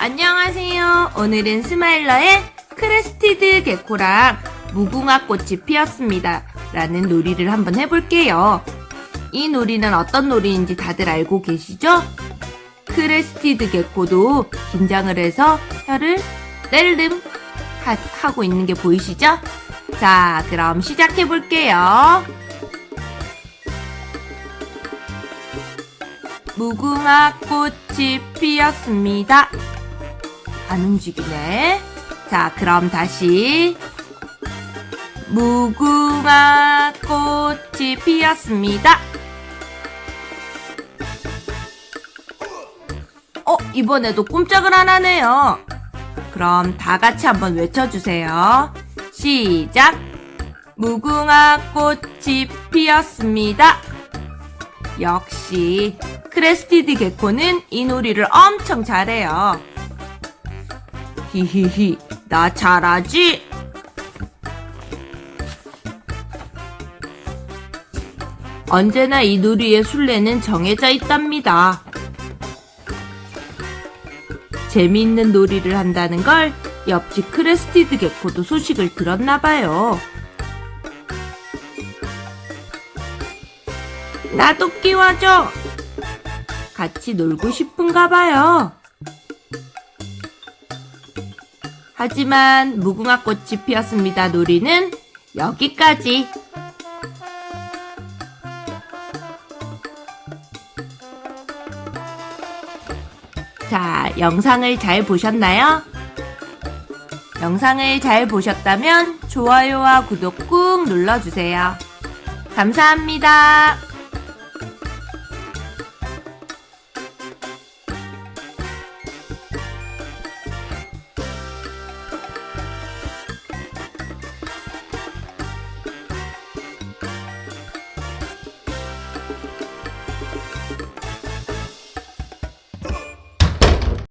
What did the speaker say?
안녕하세요. 오늘은 스마일러의 crested gecko랑 무궁화 꽃이 피었습니다. 라는 놀이를 한번 해볼게요. 이 놀이는 어떤 놀이인지 다들 알고 계시죠? crested gecko도 긴장을 해서 혀를 하, 하고 있는 게 보이시죠? 자, 그럼 시작해볼게요. 무궁화 꽃이 피었습니다. 안 움직이네. 자, 그럼 다시. 무궁화 꽃이 피었습니다. 어, 이번에도 꼼짝을 안 하네요. 그럼 다 같이 한번 외쳐주세요. 시작! 무궁화 꽃이 피었습니다. 역시 crested gecko는 이 놀이를 엄청 잘해요. 히히히, 나 잘하지? 언제나 이 놀이의 술래는 정해져 있답니다. 재미있는 놀이를 한다는 걸 옆집 crested gecko도 소식을 들었나봐요. 나도 끼워줘! 같이 놀고 싶은가 봐요. 하지만 무궁화 꽃이 피었습니다 놀이는 여기까지. 자, 영상을 잘 보셨나요? 영상을 잘 보셨다면 좋아요와 구독 꾹 눌러주세요. 감사합니다.